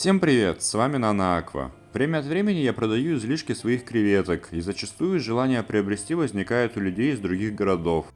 Всем привет, с вами Нана Аква. Время от времени я продаю излишки своих креветок, и зачастую желание приобрести возникает у людей из других городов.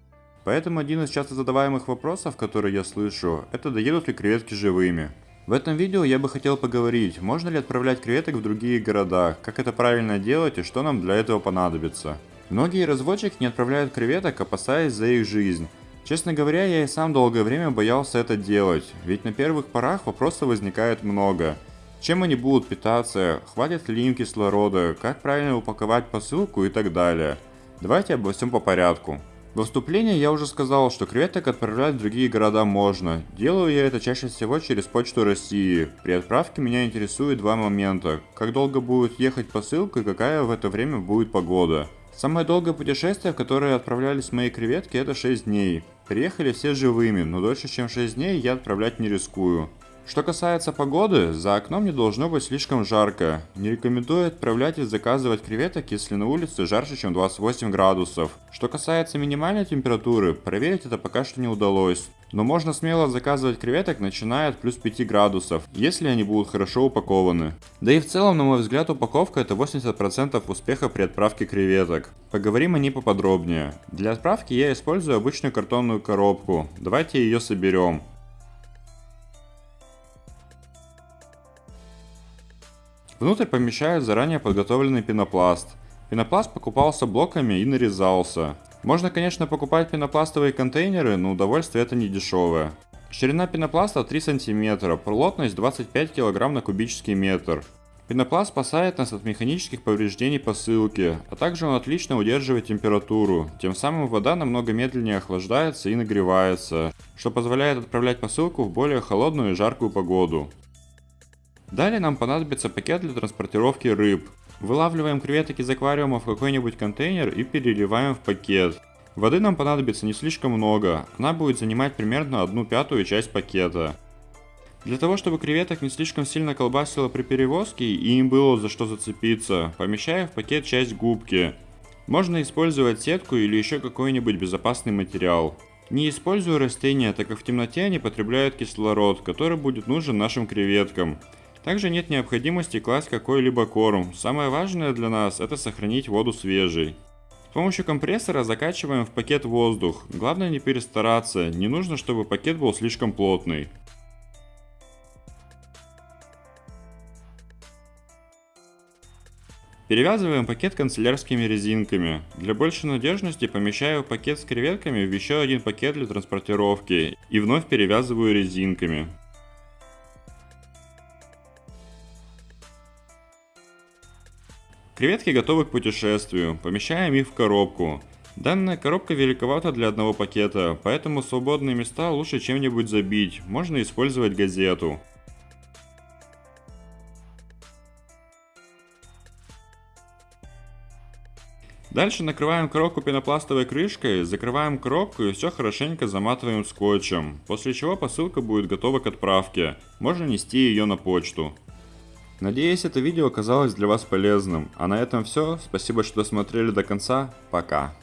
Поэтому один из часто задаваемых вопросов, которые я слышу, это доедут ли креветки живыми. В этом видео я бы хотел поговорить, можно ли отправлять креветок в другие города, как это правильно делать и что нам для этого понадобится. Многие разводчики не отправляют креветок, опасаясь за их жизнь. Честно говоря, я и сам долгое время боялся это делать, ведь на первых порах вопросов возникает много. Чем они будут питаться, хватит ли им кислорода, как правильно упаковать посылку и так далее. Давайте обо всем по порядку. Во вступлении я уже сказал, что креветок отправлять в другие города можно. Делаю я это чаще всего через почту России. При отправке меня интересует два момента. Как долго будет ехать посылка и какая в это время будет погода. Самое долгое путешествие, в которое отправлялись мои креветки, это 6 дней. Приехали все живыми, но дольше чем 6 дней я отправлять не рискую. Что касается погоды, за окном не должно быть слишком жарко. Не рекомендую отправлять и заказывать креветок, если на улице жарче, чем 28 градусов. Что касается минимальной температуры, проверить это пока что не удалось. Но можно смело заказывать креветок, начиная от плюс 5 градусов, если они будут хорошо упакованы. Да и в целом, на мой взгляд, упаковка это 80% успеха при отправке креветок. Поговорим о ней поподробнее. Для отправки я использую обычную картонную коробку. Давайте ее соберем. Внутрь помещают заранее подготовленный пенопласт. Пенопласт покупался блоками и нарезался. Можно, конечно, покупать пенопластовые контейнеры, но удовольствие это не дешевое. Ширина пенопласта 3 см, плотность 25 кг на кубический метр. Пенопласт спасает нас от механических повреждений посылки, а также он отлично удерживает температуру, тем самым вода намного медленнее охлаждается и нагревается, что позволяет отправлять посылку в более холодную и жаркую погоду. Далее нам понадобится пакет для транспортировки рыб. Вылавливаем креветок из аквариума в какой-нибудь контейнер и переливаем в пакет. Воды нам понадобится не слишком много, она будет занимать примерно одну пятую часть пакета. Для того, чтобы креветок не слишком сильно колбасило при перевозке и им было за что зацепиться, помещаю в пакет часть губки. Можно использовать сетку или еще какой-нибудь безопасный материал. Не использую растения, так как в темноте они потребляют кислород, который будет нужен нашим креветкам. Также нет необходимости класть какой-либо корм. Самое важное для нас это сохранить воду свежей. С помощью компрессора закачиваем в пакет воздух. Главное не перестараться, не нужно, чтобы пакет был слишком плотный. Перевязываем пакет канцелярскими резинками. Для большей надежности помещаю пакет с креветками в еще один пакет для транспортировки и вновь перевязываю резинками. Креветки готовы к путешествию, помещаем их в коробку. Данная коробка великовата для одного пакета, поэтому свободные места лучше чем-нибудь забить, можно использовать газету. Дальше накрываем коробку пенопластовой крышкой, закрываем коробку и все хорошенько заматываем скотчем, после чего посылка будет готова к отправке, можно нести ее на почту. Надеюсь, это видео оказалось для вас полезным. А на этом все. Спасибо, что досмотрели до конца. Пока.